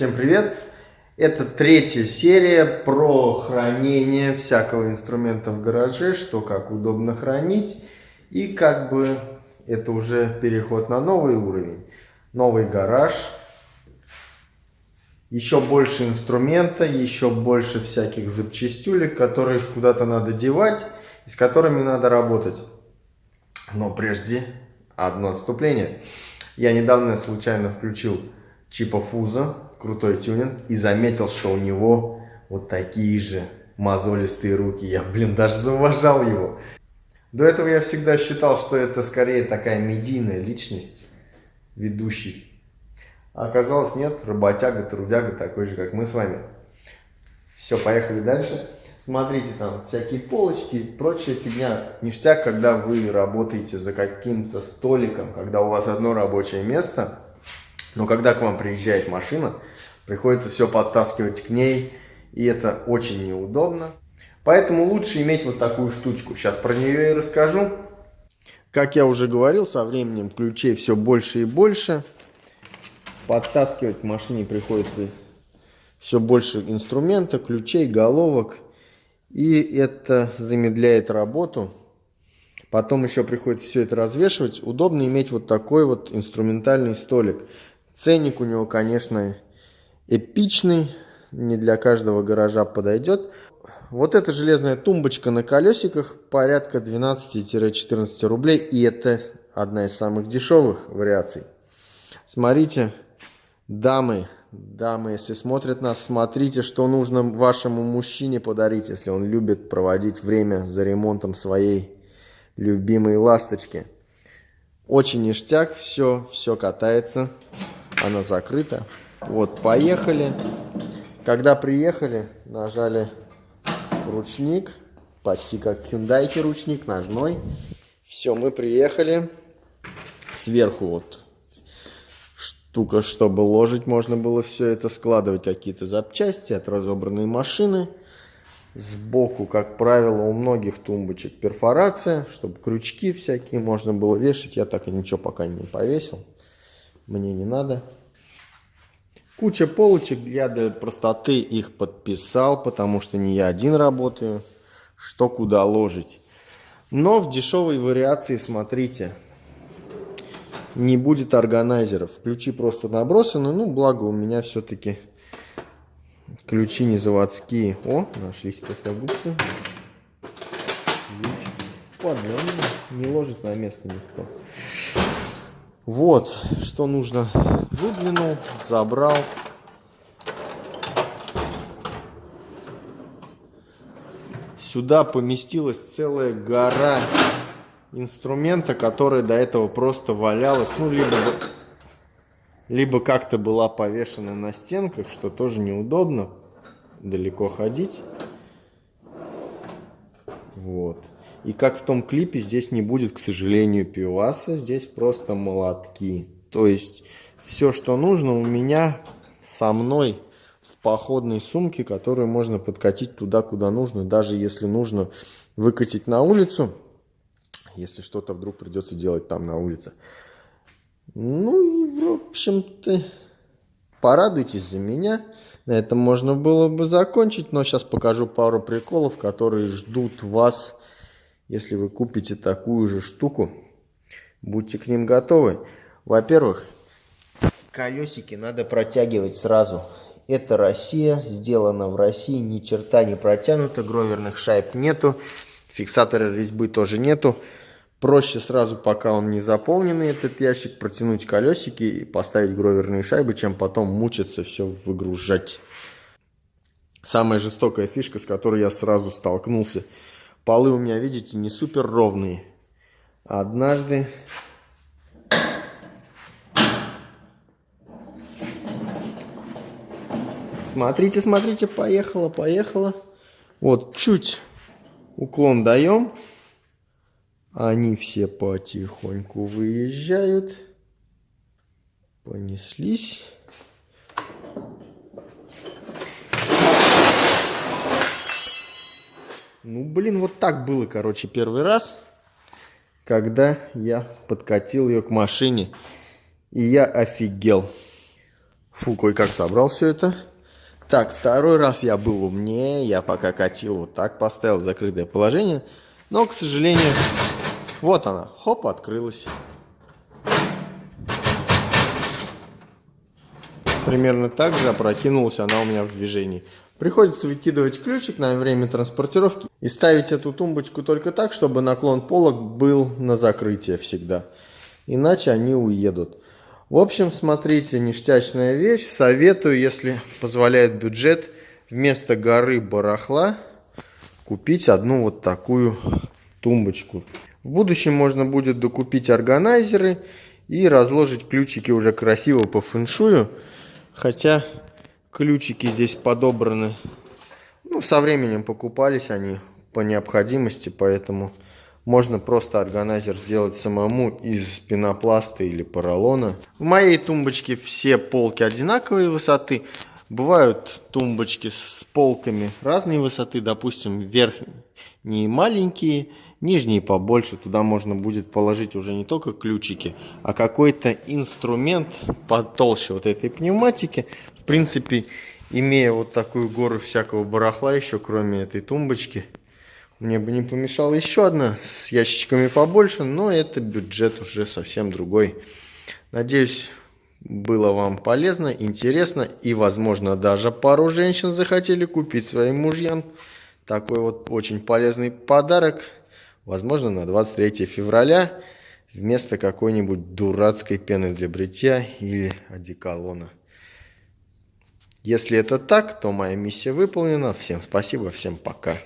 Всем привет! Это третья серия про хранение всякого инструмента в гараже, что как удобно хранить. И как бы это уже переход на новый уровень. Новый гараж, еще больше инструмента, еще больше всяких запчастюлек, которые куда-то надо девать и с которыми надо работать. Но прежде одно отступление. Я недавно случайно включил Чипа Фуза, крутой тюнинг, и заметил, что у него вот такие же мозолистые руки. Я, блин, даже зауважал его. До этого я всегда считал, что это скорее такая медийная личность, ведущий. А оказалось нет, работяга, трудяга, такой же, как мы с вами. Все, поехали дальше. Смотрите, там всякие полочки, прочая фигня. Ништяк, когда вы работаете за каким-то столиком, когда у вас одно рабочее место, но когда к вам приезжает машина, приходится все подтаскивать к ней, и это очень неудобно. Поэтому лучше иметь вот такую штучку. Сейчас про нее и расскажу. Как я уже говорил, со временем ключей все больше и больше. Подтаскивать к машине приходится все больше инструмента, ключей, головок – и это замедляет работу. Потом еще приходится все это развешивать. Удобно иметь вот такой вот инструментальный столик. Ценник у него, конечно, эпичный. Не для каждого гаража подойдет. Вот эта железная тумбочка на колесиках порядка 12-14 рублей. И это одна из самых дешевых вариаций. Смотрите, дамы, Дамы, если смотрят нас, смотрите, что нужно вашему мужчине подарить, если он любит проводить время за ремонтом своей любимой ласточки. Очень ништяк, все, все катается, она закрыта. Вот, поехали. Когда приехали, нажали ручник, почти как Hyundai ручник, ножной. Все, мы приехали. Сверху вот штука, чтобы ложить можно было все это, складывать какие-то запчасти от разобранной машины. Сбоку, как правило, у многих тумбочек перфорация, чтобы крючки всякие можно было вешать. Я так и ничего пока не повесил. Мне не надо. Куча полочек, я для простоты их подписал, потому что не я один работаю. Что куда ложить. Но в дешевой вариации, смотрите, не будет органайзеров. Ключи просто набросаны. Ну, благо у меня все-таки ключи не заводские. О, нашлись плоскогубцы. Ладно, не ложит на место никто. Вот, что нужно. Выдвинул, забрал. Сюда поместилась целая гора инструмента, которая до этого просто валялась, ну, либо, либо как-то была повешена на стенках, что тоже неудобно, далеко ходить. Вот. И как в том клипе, здесь не будет, к сожалению, пиваса, здесь просто молотки. То есть, все, что нужно у меня со мной в походной сумке, которую можно подкатить туда, куда нужно, даже если нужно выкатить на улицу, если что-то вдруг придется делать там на улице. Ну и, в общем-то, порадуйтесь за меня. На этом можно было бы закончить, но сейчас покажу пару приколов, которые ждут вас, если вы купите такую же штуку. Будьте к ним готовы. Во-первых, колесики надо протягивать сразу. Это Россия, сделано в России, ни черта не протянуто, гроверных шайб нету, фиксатора резьбы тоже нету. Проще сразу, пока он не заполненный, этот ящик, протянуть колесики и поставить гроверные шайбы, чем потом мучиться все выгружать. Самая жестокая фишка, с которой я сразу столкнулся. Полы у меня, видите, не супер ровные. Однажды... Смотрите, смотрите, поехала, поехала. Вот, чуть уклон даем. Они все потихоньку выезжают. Понеслись. Ну, блин, вот так было, короче, первый раз, когда я подкатил ее к машине. И я офигел. Фу, кое-как собрал все это. Так, второй раз я был умнее. Я пока катил вот так, поставил в закрытое положение. Но, к сожалению, вот она. Хоп, открылась. Примерно так же опрокинулась она у меня в движении. Приходится выкидывать ключик на время транспортировки и ставить эту тумбочку только так, чтобы наклон полок был на закрытие всегда. Иначе они уедут. В общем, смотрите, ништячная вещь. Советую, если позволяет бюджет, вместо горы барахла купить одну вот такую тумбочку. В будущем можно будет докупить органайзеры и разложить ключики уже красиво по фэншую. Хотя ключики здесь подобраны, ну, со временем покупались они по необходимости, поэтому можно просто органайзер сделать самому из пенопласта или поролона. В моей тумбочке все полки одинаковой высоты. Бывают тумбочки с полками разной высоты, допустим, верхние маленькие, нижние побольше. Туда можно будет положить уже не только ключики, а какой-то инструмент потолще вот этой пневматики. В принципе, имея вот такую гору всякого барахла еще, кроме этой тумбочки, мне бы не помешала еще одна с ящичками побольше, но это бюджет уже совсем другой. Надеюсь, было вам полезно, интересно и, возможно, даже пару женщин захотели купить своим мужьям такой вот очень полезный подарок, возможно, на 23 февраля вместо какой-нибудь дурацкой пены для бритья или одеколона. Если это так, то моя миссия выполнена. Всем спасибо, всем пока.